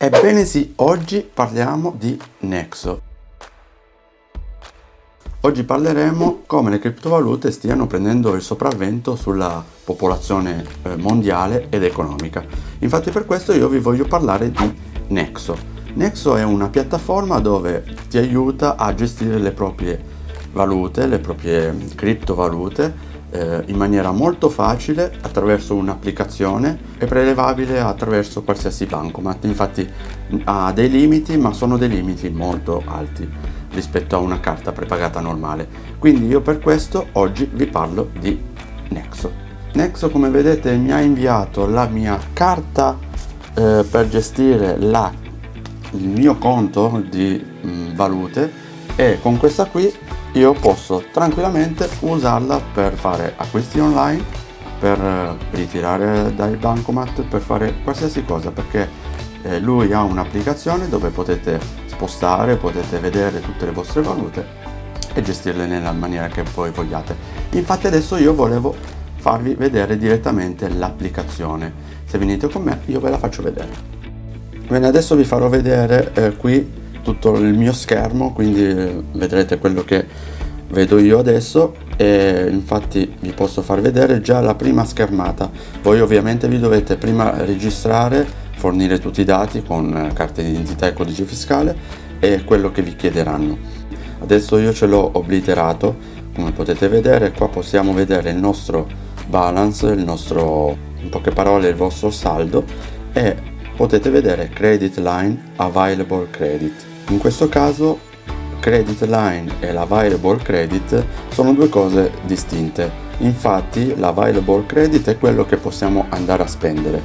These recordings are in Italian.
Ebbene sì, oggi parliamo di Nexo. Oggi parleremo come le criptovalute stiano prendendo il sopravvento sulla popolazione eh, mondiale ed economica. Infatti per questo io vi voglio parlare di Nexo. Nexo è una piattaforma dove ti aiuta a gestire le proprie valute, le proprie criptovalute eh, in maniera molto facile attraverso un'applicazione e prelevabile attraverso qualsiasi bancomat infatti ha dei limiti ma sono dei limiti molto alti rispetto a una carta prepagata normale. Quindi io per questo oggi vi parlo di Nexo. Nexo come vedete mi ha inviato la mia carta eh, per gestire la, il mio conto di mh, mm, valute e con questa qui io posso tranquillamente usarla per fare acquisti online per eh, ritirare dai bancomat per fare qualsiasi cosa perché eh, lui ha un'applicazione dove potete spostare potete vedere tutte le vostre valute e gestirle nella maniera che voi vogliate. Infatti adesso io volevo farvi vedere direttamente l'applicazione. Se venite con me io ve la faccio vedere. Bene adesso vi farò vedere eh, qui tutto il mio schermo quindi vedrete quello che vedo io adesso. E infatti vi posso far vedere già la prima schermata. Voi ovviamente vi dovete prima registrare fornire tutti i dati con eh, carta d'identità e codice fiscale e quello che vi chiederanno. Adesso io ce l'ho obliterato come potete vedere. Qua possiamo vedere il nostro balance il nostro in poche parole il vostro saldo. E potete vedere credit line available credit in questo caso credit line e l'available credit sono due cose distinte. Infatti l'available credit è quello che possiamo andare a spendere.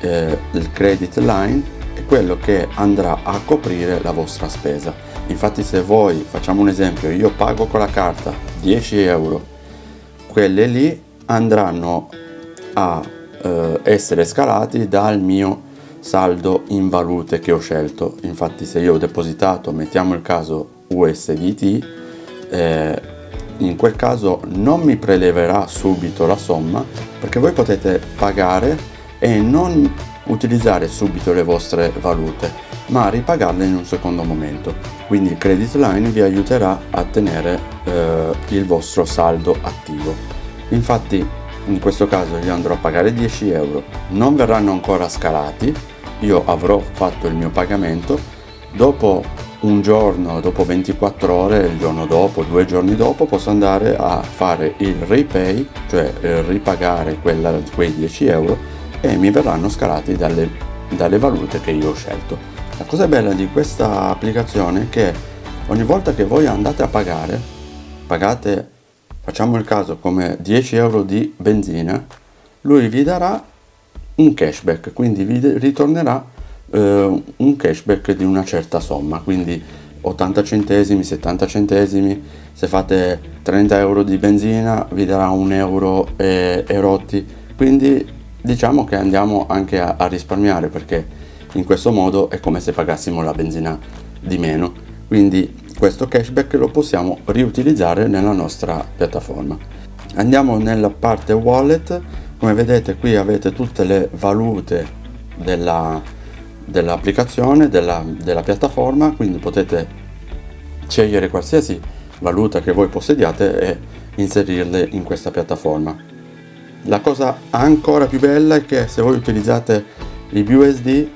Eh, il credit line è quello che andrà a coprire la vostra spesa. Infatti se voi facciamo un esempio io pago con la carta 10 euro quelle lì andranno a eh, essere scalati dal mio saldo in valute che ho scelto. Infatti se io ho depositato mettiamo il caso USDT eh, in quel caso non mi preleverà subito la somma perché voi potete pagare e non utilizzare subito le vostre valute ma ripagarle in un secondo momento. Quindi il credit line vi aiuterà a tenere eh, il vostro saldo attivo. Infatti in questo caso io andrò a pagare 10 euro. Non verranno ancora scalati io avrò fatto il mio pagamento. Dopo un giorno dopo 24 ore il giorno dopo due giorni dopo posso andare a fare il repay cioè eh, ripagare quella, quei 10 euro e mi verranno scalati dalle, dalle valute che io ho scelto. La cosa bella di questa applicazione è che ogni volta che voi andate a pagare pagate facciamo il caso come 10 euro di benzina lui vi darà un cashback quindi vi ritornerà eh, un cashback di una certa somma quindi 80 centesimi 70 centesimi se fate 30 euro di benzina vi darà un euro e, e rotti. Quindi diciamo che andiamo anche a, a risparmiare perché in questo modo è come se pagassimo la benzina di meno. Quindi questo cashback lo possiamo riutilizzare nella nostra piattaforma. Andiamo nella parte wallet come vedete qui avete tutte le valute della, dell'applicazione, della, della piattaforma, quindi potete scegliere qualsiasi valuta che voi possediate e inserirle in questa piattaforma. La cosa ancora più bella è che se voi utilizzate i BUSD,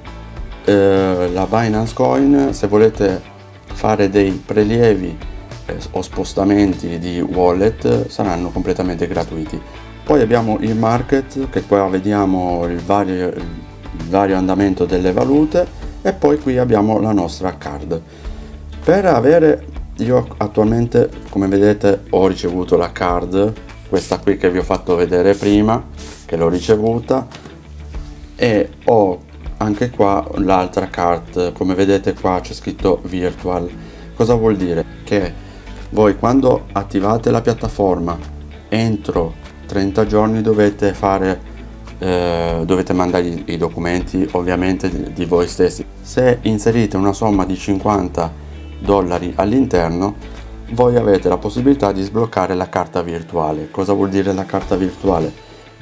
eh, la Binance Coin, se volete fare dei prelievi eh, o spostamenti di wallet saranno completamente gratuiti. Poi abbiamo il market che qua vediamo il vario, il vario andamento delle valute e poi qui abbiamo la nostra card. Per avere io attualmente come vedete ho ricevuto la card questa qui che vi ho fatto vedere prima che l'ho ricevuta e ho anche qua l'altra card. Come vedete qua c'è scritto virtual. Cosa vuol dire? Che voi quando attivate la piattaforma entro 30 giorni dovete fare eh, dovete mandare i documenti ovviamente di, voi stessi. Se inserite una somma di 50 dollari all'interno voi avete la possibilità di sbloccare la carta virtuale. Cosa vuol dire la carta virtuale?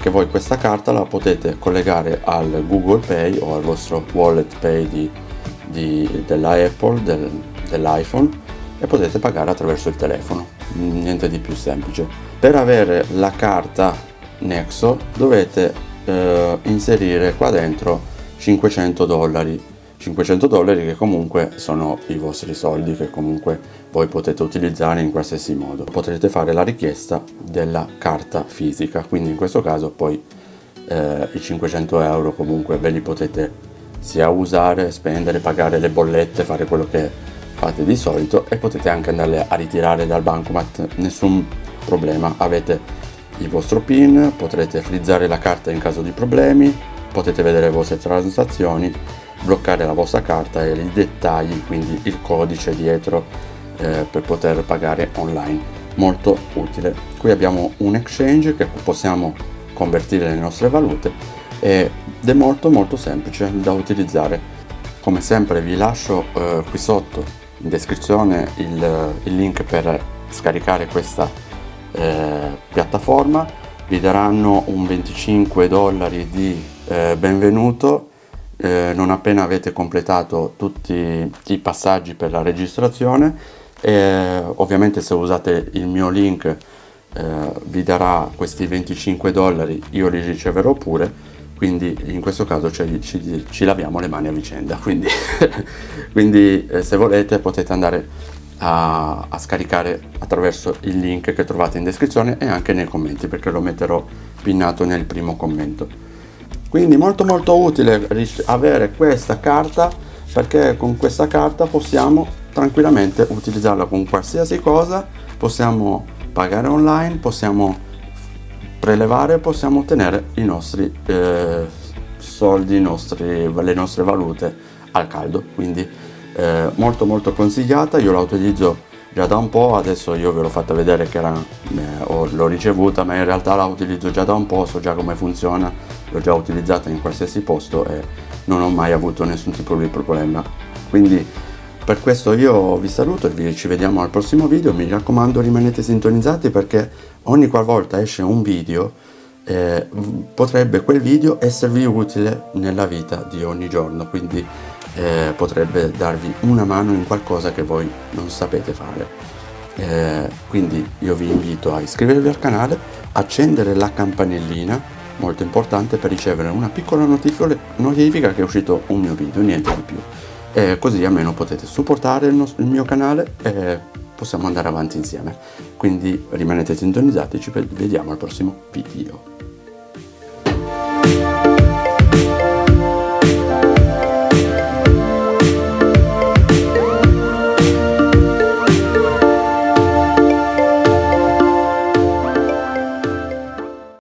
Che voi questa carta la potete collegare al Google Pay o al vostro wallet Pay di, di, della del, dell'iPhone e potete pagare attraverso il telefono, niente di più semplice. Per avere la carta Nexo dovete eh, inserire qua dentro 500 dollari 500 dollari che comunque sono i vostri soldi che comunque voi potete utilizzare in qualsiasi modo potrete fare la richiesta della carta fisica quindi in questo caso poi eh, i 500 euro comunque ve li potete sia usare, spendere, pagare le bollette, fare quello che fate di solito e potete anche andarle a ritirare dal bancomat, nessun problema, avete il vostro PIN, potrete frizzare la carta in caso di problemi, potete vedere le vostre transazioni bloccare la vostra carta e i dettagli, quindi il codice dietro eh, per poter pagare online. Molto utile. Qui abbiamo un exchange che possiamo convertire le nostre valute ed è molto molto semplice da utilizzare. Come sempre vi lascio eh, qui sotto in descrizione il, il, link per scaricare questa eh, piattaforma. Vi daranno un 25 dollari di eh, benvenuto eh, non appena avete completato tutti i passaggi per la registrazione e ovviamente se usate il mio link eh, vi darà questi 25 dollari io li riceverò pure quindi in questo caso ci, ci, ci laviamo le mani a vicenda. Quindi, quindi eh, se volete potete andare a, a, scaricare attraverso il link che trovate in descrizione e anche nei commenti perché lo metterò pinnato nel primo commento. Quindi molto molto utile avere questa carta perché con questa carta possiamo tranquillamente utilizzarla con qualsiasi cosa. Possiamo pagare online possiamo prelevare possiamo ottenere i nostri eh, soldi nostri, le nostre valute al caldo. Quindi eh, molto molto consigliata. Io la utilizzo già da un po' adesso io ve l'ho fatta vedere che eh, l'ho ricevuta ma in realtà la utilizzo già da un po' so già come funziona l'ho già utilizzata in qualsiasi posto e non ho mai avuto nessun tipo di problema. Quindi per questo io vi saluto e ci vediamo al prossimo video. Mi raccomando rimanete sintonizzati perché ogni qualvolta esce un video eh, potrebbe quel video esservi utile nella vita di ogni giorno quindi eh, potrebbe darvi una mano in qualcosa che voi non sapete fare. Eh, quindi io vi invito a iscrivervi al canale accendere la campanellina molto importante per ricevere una piccola notifica che è uscito un mio video niente di più. E così almeno potete supportare il, il mio canale e possiamo andare avanti insieme. Quindi rimanete sintonizzati ci vediamo al prossimo video